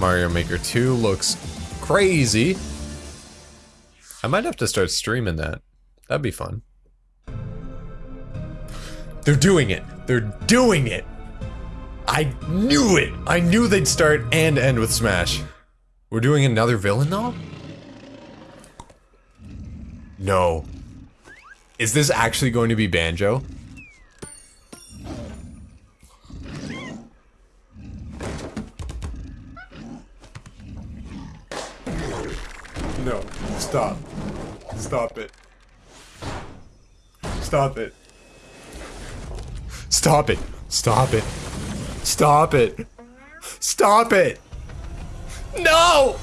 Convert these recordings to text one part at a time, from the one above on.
Mario Maker 2 looks crazy. I might have to start streaming that. That'd be fun. They're doing it. They're doing it. I knew it. I knew they'd start and end with Smash. We're doing another villain though? No. Is this actually going to be Banjo? Stop it. Stop it. Stop it. Stop it. Stop it. Stop it. No!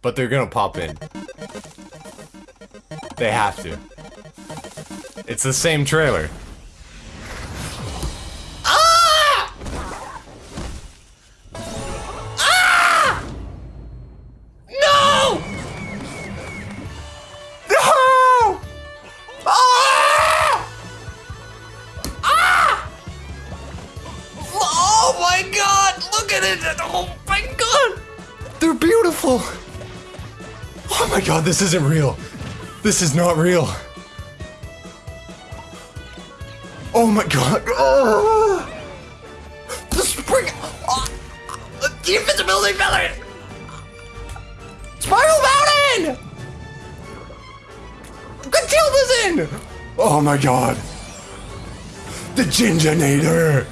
But they're gonna pop in. They have to. It's the same trailer. Oh my god! They're beautiful! Oh my god, this isn't real. This is not real. Oh my god. Oh. The spring. Oh. The invisibility feather. Spiral Mountain! Gruntilda's in! Oh my god. The Jinjonator.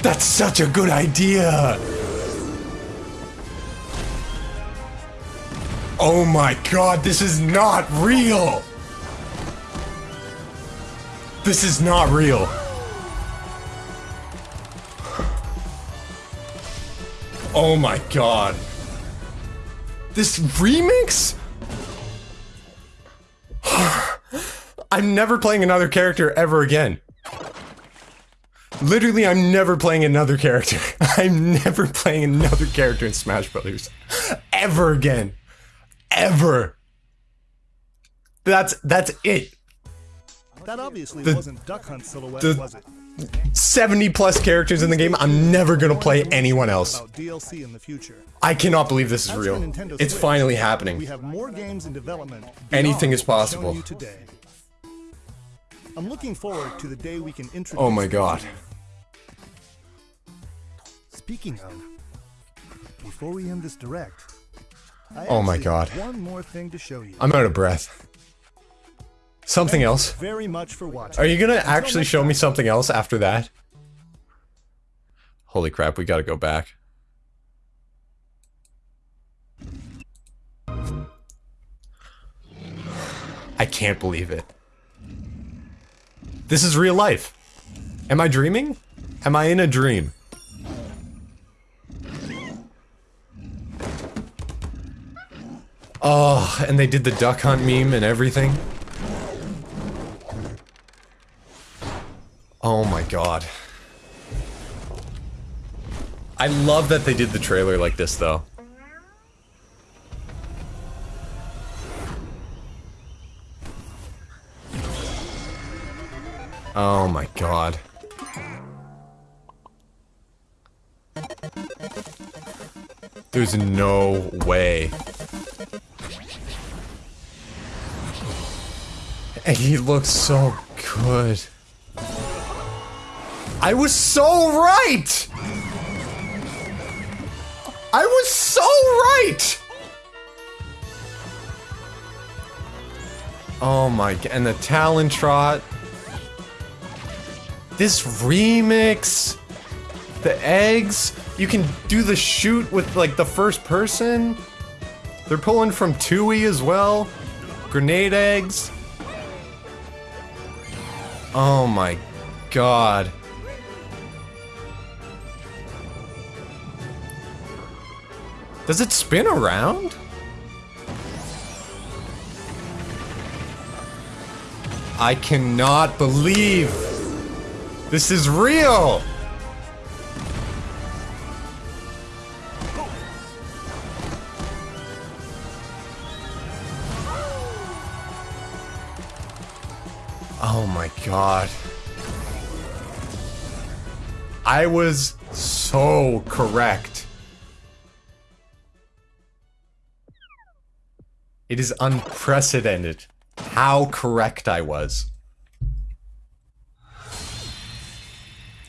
That's such a good idea. Oh my god, this is not real! This is not real. Oh my god. This remix? I'm never playing another character ever again. Literally, I'm never playing another character. I'm never playing another character in Smash Brothers. Ever again. Ever. That's that's it. That obviously The- wasn't Duck Hunt silhouette, the- was it? 70 plus characters in the game. I'm never gonna play anyone else. DLC in the future. I cannot believe this is real. It's finally We happening. have more games in development. Anything is possible. today. I'm looking forward to the day we can introduce. Oh my god. Speaking of, before we end this direct, I Oh my God. One more thing to show you. I'm out of breath. Something Thank you else? Very much for watching. Are you gonna Until actually show me something else after that? Holy crap, we gotta go back. I can't believe it. This is real life. Am I dreaming? Am I in a dream? Oh, and they did the duck hunt meme and everything. Oh my god. I love that they did the trailer like this though. Oh my god. There's no way. And he looks so good. I was so right! I was so right! Oh my god, and the Talon Trot. This remix. The eggs. You can do the shoot with like the first person. They're pulling from Tooie as well. Grenade eggs. Oh my god. Does it spin around? I cannot believe this is real. Oh my god. I was so correct. It is unprecedented how correct I was.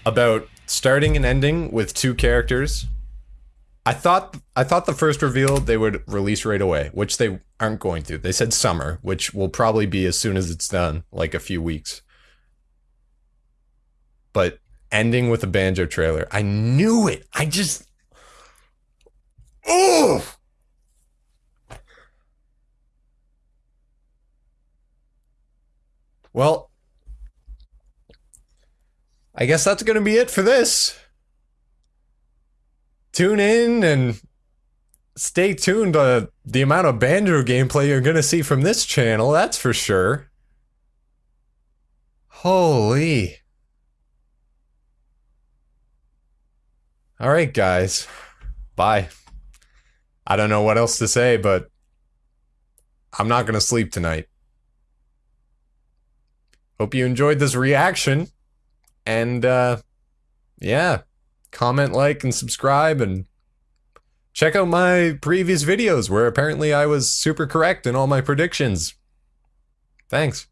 About starting and ending with two characters. I thought I thought the first reveal they would release right away, which they aren't going to. They said summer, which will probably be as soon as it's done, like a few weeks. But ending with a banjo trailer, I knew it. I just Oh! Well, I guess that's going to be it for this. Tune in and stay tuned to the amount of banjo gameplay you're going to see from this channel, that's for sure. Holy. Alright, guys. Bye. I don't know what else to say, but I'm not going to sleep tonight. Hope you enjoyed this reaction. And, uh, yeah. Comment, like, and subscribe, and check out my previous videos where apparently I was super correct in all my predictions. Thanks.